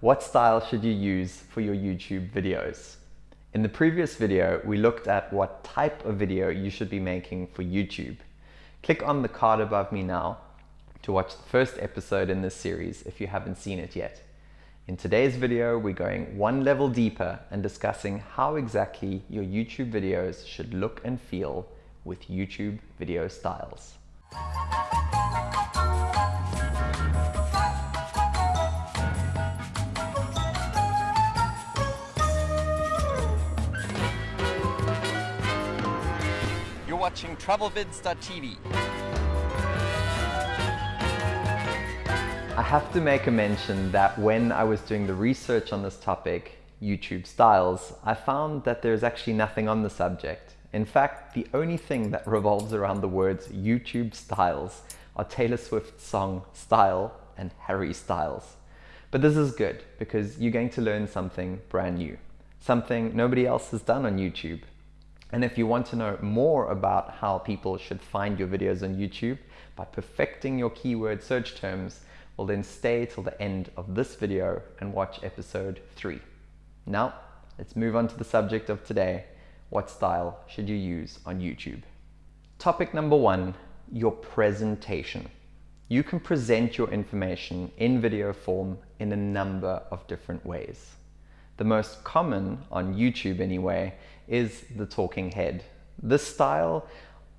What style should you use for your YouTube videos? In the previous video, we looked at what type of video you should be making for YouTube. Click on the card above me now to watch the first episode in this series if you haven't seen it yet. In today's video, we're going one level deeper and discussing how exactly your YouTube videos should look and feel with YouTube video styles. Watching TravelVids.tv. I have to make a mention that when I was doing the research on this topic, YouTube styles, I found that there's actually nothing on the subject. In fact, the only thing that revolves around the words YouTube styles are Taylor Swift's song Style and Harry Styles. But this is good because you're going to learn something brand new, something nobody else has done on YouTube. And if you want to know more about how people should find your videos on YouTube by perfecting your keyword search terms, well then stay till the end of this video and watch episode 3. Now, let's move on to the subject of today, what style should you use on YouTube? Topic number one, your presentation. You can present your information in video form in a number of different ways. The most common on YouTube anyway is the talking head. This style,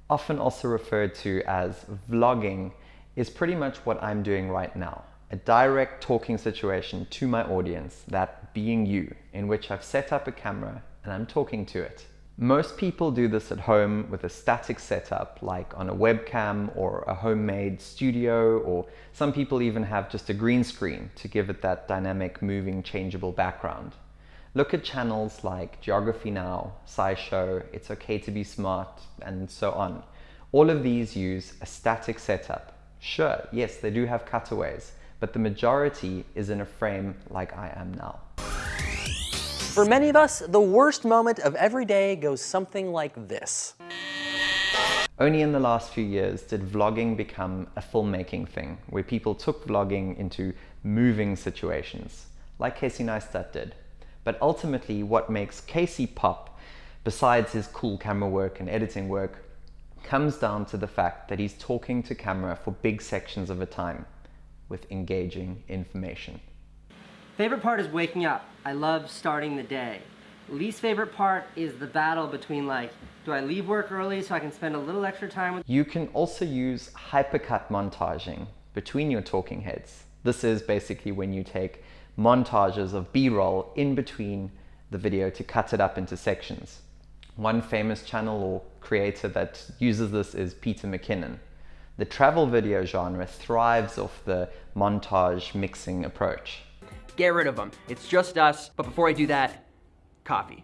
often also referred to as vlogging, is pretty much what I'm doing right now. A direct talking situation to my audience, that being you, in which I've set up a camera and I'm talking to it. Most people do this at home with a static setup, like on a webcam or a homemade studio, or some people even have just a green screen to give it that dynamic, moving, changeable background. Look at channels like Geography Now, SciShow, It's Okay to Be Smart, and so on. All of these use a static setup. Sure, yes, they do have cutaways, but the majority is in a frame like I am now. For many of us, the worst moment of every day goes something like this. Only in the last few years did vlogging become a filmmaking thing, where people took vlogging into moving situations, like Casey Neistat did. But ultimately, what makes Casey pop, besides his cool camera work and editing work, comes down to the fact that he's talking to camera for big sections of a time with engaging information. Favorite part is waking up. I love starting the day. Least favorite part is the battle between like, do I leave work early so I can spend a little extra time with You can also use hypercut montaging between your talking heads. This is basically when you take montages of B-roll in between the video to cut it up into sections. One famous channel or creator that uses this is Peter McKinnon. The travel video genre thrives off the montage mixing approach. Get rid of them. It's just us. But before I do that, coffee.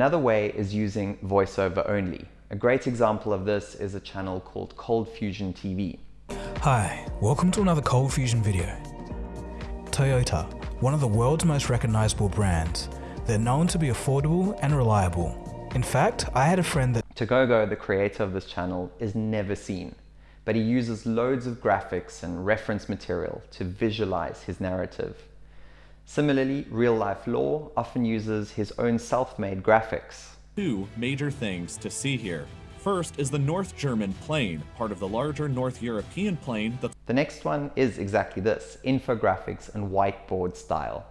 Another way is using voiceover only. A great example of this is a channel called Cold Fusion TV. Hi, welcome to another Cold Fusion video. Toyota, one of the world's most recognizable brands. They're known to be affordable and reliable. In fact, I had a friend that Dagogo, the creator of this channel, is never seen, but he uses loads of graphics and reference material to visualize his narrative. Similarly, RealLifeLore often uses his own self-made graphics. Two major things to see here. First is the North German plain, part of the larger North European plain that's The next one is exactly this, infographics and whiteboard style.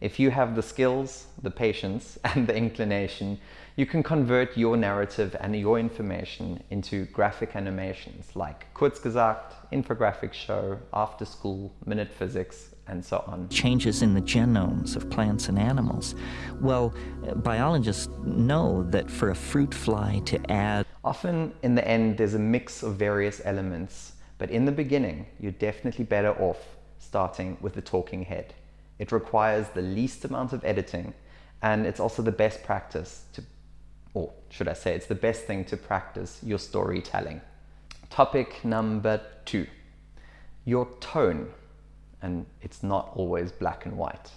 If you have the skills, the patience, and the inclination, you can convert your narrative and your information into graphic animations like Kurzgesagt, Infographics Show, After School, Minute Physics, and so on. changes in the genomes of plants and animals. Well, biologists know that for a fruit fly to add Often in the end there's a mix of various elements, but in the beginning you're definitely better off starting with the talking head. It requires the least amount of editing and it's also the best practice to, or should I say, it's the best thing to practice your storytelling. Topic number two, your tone. And it's not always black and white.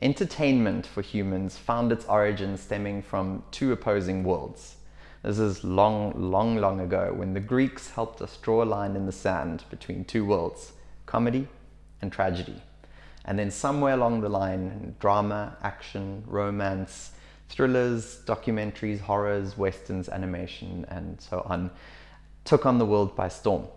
Entertainment for humans found its origin stemming from two opposing worlds. This is long, long, long ago when the Greeks helped us draw a line in the sand between two worlds, comedy and tragedy. And then somewhere along the line, drama, action, romance, thrillers, documentaries, horrors, westerns, animation, and so on, took on the world by storm.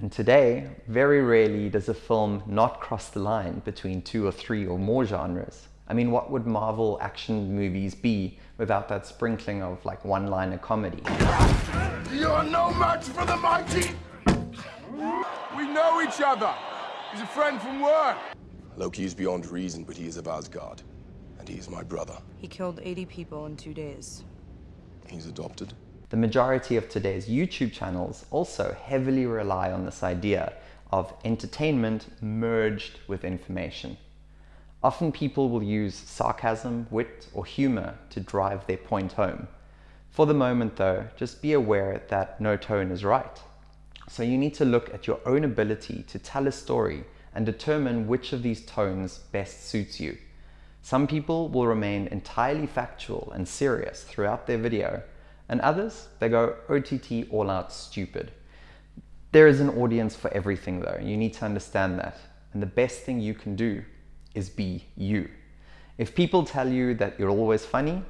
And today, very rarely does a film not cross the line between two or three or more genres. I mean, what would Marvel action movies be without that sprinkling of like one-liner comedy? You're no match for the mighty! We know each other! He's a friend from work! Loki is beyond reason, but he is of Asgard. And he is my brother. He killed 80 people in two days. He's adopted. The majority of today's YouTube channels also heavily rely on this idea of entertainment merged with information. Often people will use sarcasm, wit, or humor to drive their point home. For the moment though, just be aware that no tone is right. So you need to look at your own ability to tell a story and determine which of these tones best suits you. Some people will remain entirely factual and serious throughout their video, and others, they go OTT all out stupid. There is an audience for everything though, you need to understand that. And the best thing you can do is be you. If people tell you that you're always funny,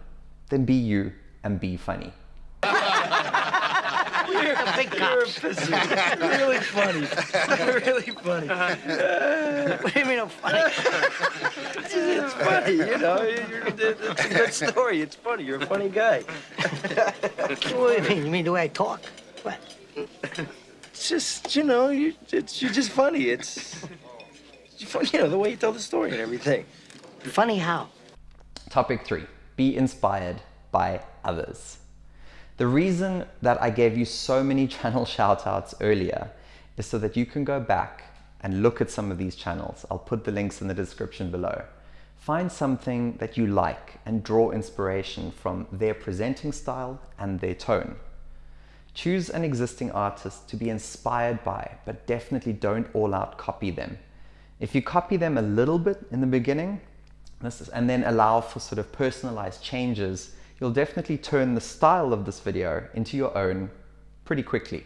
then be you and be funny. You're a big You're really funny. really funny. Uh-huh. what do you mean I'm funny? It's funny, you know. it's a good story. It's funny. You're a funny guy. what do you mean? You mean the way I talk? What? It's just, you know, you, it's, you're just funny. It's, you know, the way you tell the story and everything. Funny how? Topic three, be inspired by others. The reason that I gave you so many channel shoutouts earlier is so that you can go back and look at some of these channels. I'll put the links in the description below. Find something that you like and draw inspiration from their presenting style and their tone. Choose an existing artist to be inspired by, but definitely don't all out copy them. If you copy them a little bit in the beginning, is, and then allow for sort of personalized changes, you'll definitely turn the style of this video into your own pretty quickly.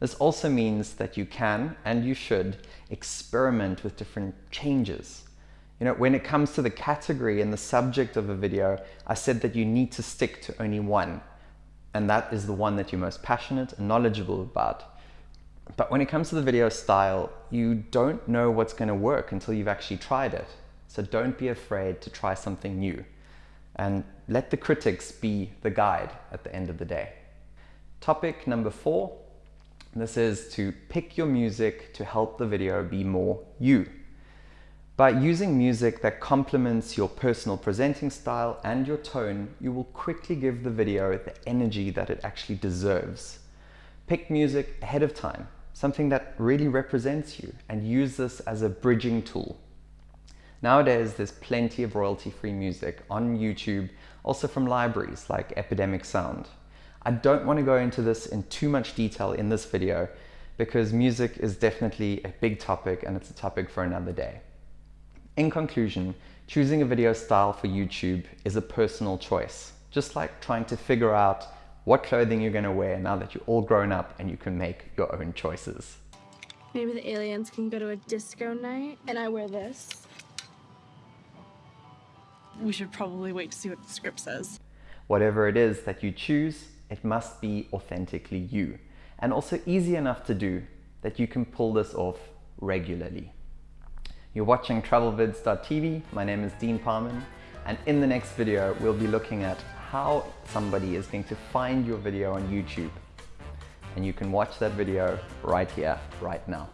This also means that you can, and you should, experiment with different changes. You know, when it comes to the category and the subject of a video, I said that you need to stick to only one, and that is the one that you're most passionate and knowledgeable about. But when it comes to the video style, you don't know what's going to work until you've actually tried it. So don't be afraid to try something new. And let the critics be the guide at the end of the day. Topic number four. This is to pick your music to help the video be more you. By using music that complements your personal presenting style and your tone, you will quickly give the video the energy that it actually deserves. Pick music ahead of time, something that really represents you, and use this as a bridging tool. Nowadays, there's plenty of royalty-free music on YouTube, also from libraries like Epidemic Sound. I don't want to go into this in too much detail in this video because music is definitely a big topic and it's a topic for another day. In conclusion, choosing a video style for YouTube is a personal choice, just like trying to figure out what clothing you're going to wear now that you're all grown up and you can make your own choices. Maybe the aliens can go to a disco night and I wear this. We should probably wait to see what the script says. Whatever it is that you choose, it must be authentically you and also easy enough to do that you can pull this off regularly. You're watching travelvids.tv. My name is Dean Parman and in the next video we'll be looking at how somebody is going to find your video on YouTube. And you can watch that video right here, right now.